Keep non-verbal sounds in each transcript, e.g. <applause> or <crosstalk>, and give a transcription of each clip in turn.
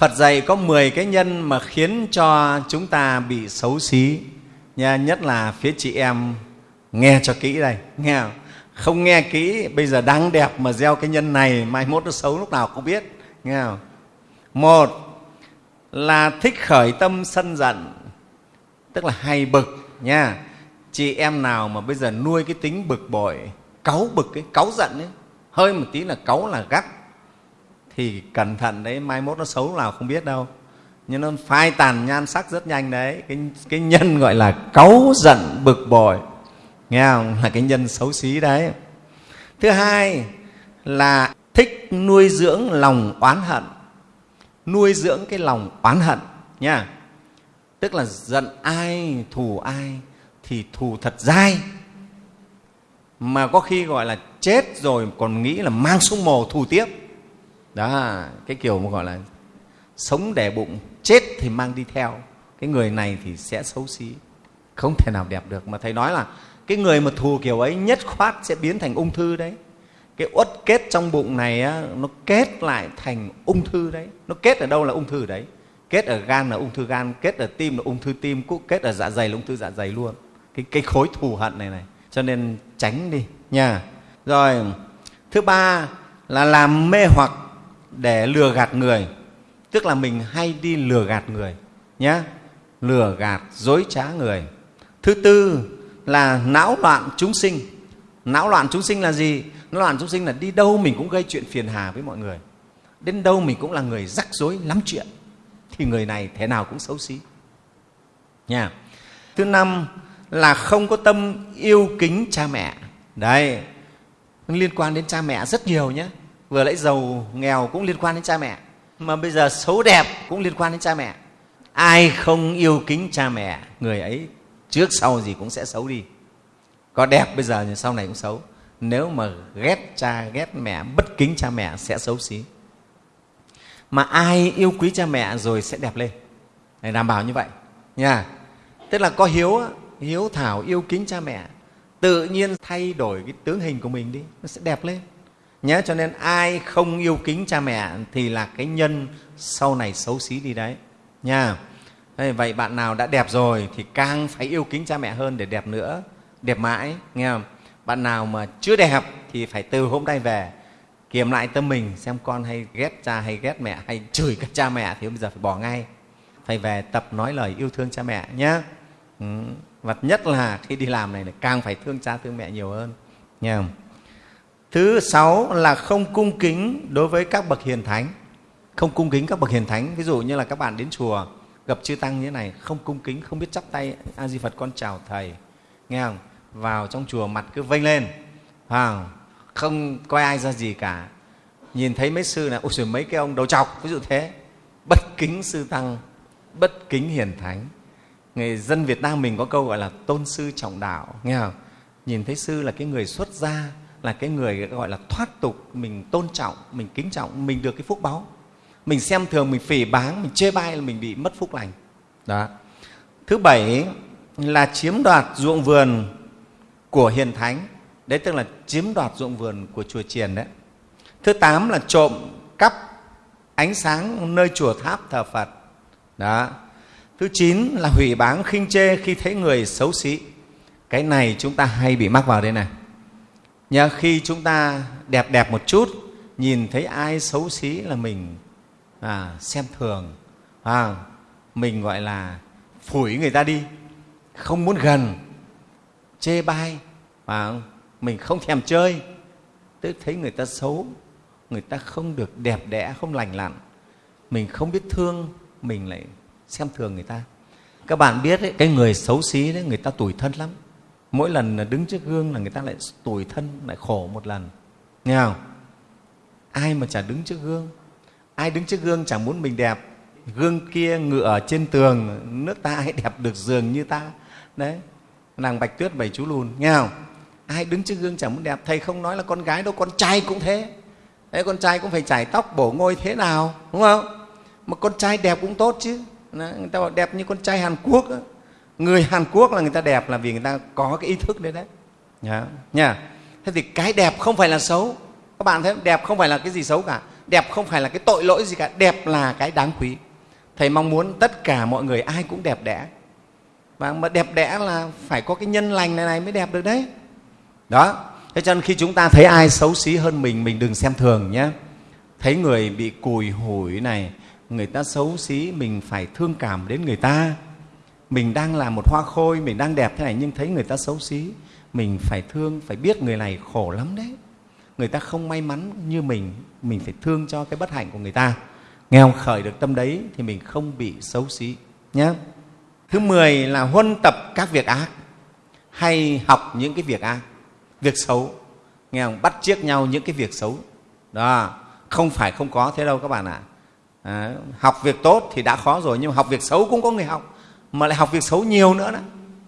Phật dạy có 10 cái nhân mà khiến cho chúng ta bị xấu xí nha, nhất là phía chị em nghe cho kỹ đây, nghe không? Không nghe kỹ, bây giờ đang đẹp mà gieo cái nhân này, mai mốt nó xấu lúc nào không biết, nghe không? Một là thích khởi tâm sân giận, tức là hay bực nha. Chị em nào mà bây giờ nuôi cái tính bực bội, cáu bực cái cáu giận ấy, hơi một tí là cáu là gắt thì cẩn thận đấy mai mốt nó xấu nào không biết đâu. Nhưng nó phai tàn nhan sắc rất nhanh đấy. Cái, cái nhân gọi là cáu giận bực bội. Nghe không? Là cái nhân xấu xí đấy. Thứ hai là thích nuôi dưỡng lòng oán hận. Nuôi dưỡng cái lòng oán hận nha. Tức là giận ai thù ai thì thù thật dai. Mà có khi gọi là chết rồi còn nghĩ là mang xuống mồ thù tiếp đó cái kiểu mà gọi là sống đẻ bụng chết thì mang đi theo. Cái người này thì sẽ xấu xí không thể nào đẹp được. Mà thầy nói là cái người mà thù kiểu ấy nhất khoát sẽ biến thành ung thư đấy. Cái uất kết trong bụng này á, nó kết lại thành ung thư đấy. Nó kết ở đâu là ung thư đấy? Kết ở gan là ung thư gan kết ở tim là ung thư tim cũng kết ở dạ dày là ung thư dạ dày luôn. Cái, cái khối thù hận này này cho nên tránh đi nha. Rồi thứ ba là làm mê hoặc để lừa gạt người. Tức là mình hay đi lừa gạt người nhé lừa gạt, dối trá người. Thứ tư là não loạn chúng sinh. Não loạn chúng sinh là gì? Não loạn chúng sinh là đi đâu mình cũng gây chuyện phiền hà với mọi người. Đến đâu mình cũng là người rắc rối, lắm chuyện. Thì người này thế nào cũng xấu xí. Nha. Thứ năm là không có tâm yêu kính cha mẹ. Đấy, liên quan đến cha mẹ rất nhiều nhé vừa nãy giàu, nghèo cũng liên quan đến cha mẹ, mà bây giờ xấu đẹp cũng liên quan đến cha mẹ. Ai không yêu kính cha mẹ, người ấy trước sau gì cũng sẽ xấu đi. Có đẹp bây giờ thì sau này cũng xấu. Nếu mà ghét cha, ghét mẹ, bất kính cha mẹ sẽ xấu xí. Mà ai yêu quý cha mẹ rồi sẽ đẹp lên. Để đảm bảo như vậy, nha. Tức là có hiếu hiếu thảo yêu kính cha mẹ, tự nhiên thay đổi cái tướng hình của mình đi, nó sẽ đẹp lên nhé cho nên ai không yêu kính cha mẹ thì là cái nhân sau này xấu xí đi đấy. Nha. Vậy bạn nào đã đẹp rồi thì càng phải yêu kính cha mẹ hơn để đẹp nữa. Đẹp mãi, nghe không? Bạn nào mà chưa đẹp thì phải từ hôm nay về kiểm lại tâm mình xem con hay ghét cha hay ghét mẹ hay chửi các cha mẹ thì bây giờ phải bỏ ngay. Phải về tập nói lời yêu thương cha mẹ nhé ừ. và nhất là khi đi làm này là càng phải thương cha thương mẹ nhiều hơn, nghe không? Thứ sáu là không cung kính đối với các bậc hiền thánh. Không cung kính các bậc hiền thánh ví dụ như là các bạn đến chùa gặp chư tăng như thế này không cung kính không biết chắp tay a di phật con chào thầy. Nghe không? Vào trong chùa mặt cứ vênh lên. À, không coi ai ra gì cả. Nhìn thấy mấy sư là ôi mấy cái ông đầu chọc ví dụ thế. Bất kính sư tăng bất kính hiền thánh. Người dân việt nam mình có câu gọi là tôn sư trọng đạo nghe không? Nhìn thấy sư là cái người xuất gia là cái người gọi là thoát tục mình tôn trọng mình kính trọng mình được cái phúc báu mình xem thường mình phỉ báng mình chê bai là mình bị mất phúc lành. Đó. Thứ bảy là chiếm đoạt ruộng vườn của hiền thánh. Đấy tức là chiếm đoạt ruộng vườn của chùa chiền đấy. Thứ tám là trộm cắp ánh sáng nơi chùa tháp thờ phật. Đó. Thứ chín là hủy báng khinh chê khi thấy người xấu xí. Cái này chúng ta hay bị mắc vào đây này Nhờ khi chúng ta đẹp đẹp một chút nhìn thấy ai xấu xí là mình à, xem thường à, mình gọi là phủi người ta đi không muốn gần chê bai à, mình không thèm chơi. Tức thấy người ta xấu người ta không được đẹp đẽ không lành lặn mình không biết thương mình lại xem thường người ta. Các bạn biết ấy, cái người xấu xí đấy người ta tủi thân lắm mỗi lần đứng trước gương là người ta lại tủi thân, lại khổ một lần. Nghe không? Ai mà chả đứng trước gương? Ai đứng trước gương chẳng muốn mình đẹp? Gương kia ngựa ở trên tường, nước ta ai đẹp được giường như ta. Đấy, nàng bạch tuyết bảy chú lùn. Nghe không? Ai đứng trước gương chẳng muốn đẹp? Thầy không nói là con gái đâu, con trai cũng thế. Đấy, con trai cũng phải chải tóc, bổ ngôi thế nào, đúng không? Mà con trai đẹp cũng tốt chứ. Người ta bảo đẹp như con trai hàn quốc đó người hàn quốc là người ta đẹp là vì người ta có cái ý thức đấy đấy. Nhá nha. Thế thì cái đẹp không phải là xấu. Các bạn thấy đẹp không phải là cái gì xấu cả. Đẹp không phải là cái tội lỗi gì cả. Đẹp là cái đáng quý. Thầy mong muốn tất cả mọi người ai cũng đẹp đẽ. Và mà đẹp đẽ là phải có cái nhân lành này này mới đẹp được đấy. Đó. Thế cho nên khi chúng ta thấy ai xấu xí hơn mình mình đừng xem thường nhé. Thấy người bị cùi hủi này người ta xấu xí mình phải thương cảm đến người ta mình đang là một hoa khôi, mình đang đẹp thế này nhưng thấy người ta xấu xí. Mình phải thương, phải biết người này khổ lắm đấy. Người ta không may mắn như mình mình phải thương cho cái bất hạnh của người ta. Nghe không khởi được tâm đấy thì mình không bị xấu xí nhé thứ mười là huân tập các việc ác. Hay học những cái việc ác, việc xấu. Nghe không bắt chiếc nhau những cái việc xấu. Đó, không phải không có thế đâu các bạn ạ. À. học việc tốt thì đã khó rồi nhưng mà học việc xấu cũng có người học mà lại học việc xấu nhiều nữa đó.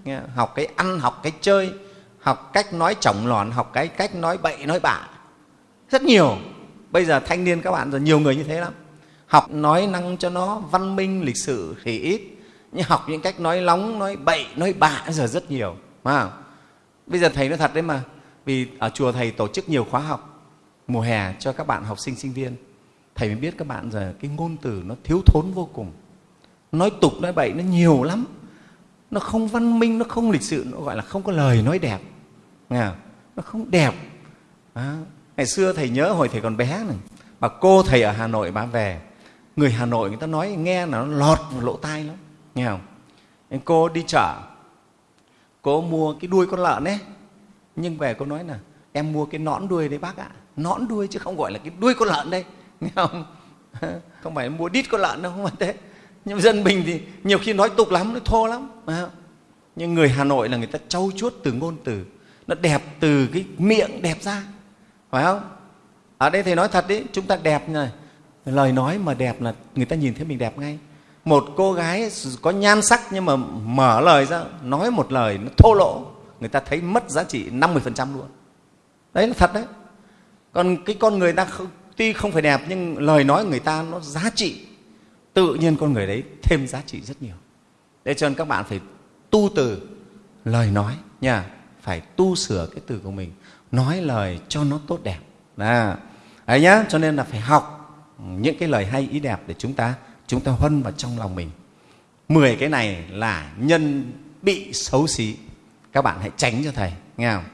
Nghe, học cái ăn học cái chơi học cách nói chỏng lòn học cái cách nói bậy nói bạ. Rất nhiều. Bây giờ thanh niên các bạn rồi nhiều người như thế lắm. Học nói năng cho nó văn minh lịch sử thì ít. Nhưng học những cách nói lóng nói bậy nói bạ giờ rất nhiều. Phải bây giờ thầy nói thật đấy mà. Vì ở chùa thầy tổ chức nhiều khóa học. Mùa hè cho các bạn học sinh sinh viên. Thầy mới biết các bạn giờ cái ngôn từ nó thiếu thốn vô cùng nói tục nói bậy nó nhiều lắm. Nó không văn minh nó không lịch sự nó gọi là không có lời nói đẹp. Nghe nó không đẹp. À, ngày xưa thầy nhớ hồi thầy còn bé này bà cô thầy ở hà nội bà về. Người hà nội người ta nói nghe là nó lọt vào lỗ tai lắm. Nghe không? Cô đi chợ cô mua cái đuôi con lợn ấy. Nhưng về cô nói là em mua cái nõn đuôi đấy bác ạ. Nõn đuôi chứ không gọi là cái đuôi con lợn đây. Nghe không? <laughs> Không phải mua đít con lợn đâu không phải thế nhưng dân mình thì nhiều khi nói tục lắm nó thô lắm nhưng người hà nội là người ta trau chuốt từ ngôn từ. Nó đẹp từ cái miệng đẹp ra phải không? Ở đây thầy nói thật đấy chúng ta đẹp này. Lời nói mà đẹp là người ta nhìn thấy mình đẹp ngay. Một cô gái có nhan sắc nhưng mà mở lời ra nói một lời nó thô lỗ người ta thấy mất giá trị 50% luôn. Đấy là thật đấy. Còn cái con người ta không, tuy không phải đẹp nhưng lời nói người ta nó giá trị tự nhiên con người đấy thêm giá trị rất nhiều. Để cho nên các bạn phải tu từ lời nói nha. Phải tu sửa cái từ của mình nói lời cho nó tốt đẹp. À, đấy nhá cho nên là phải học những cái lời hay ý đẹp để chúng ta chúng ta huân vào trong lòng mình. Mười cái này là nhân bị xấu xí. Các bạn hãy tránh cho thầy nghe không?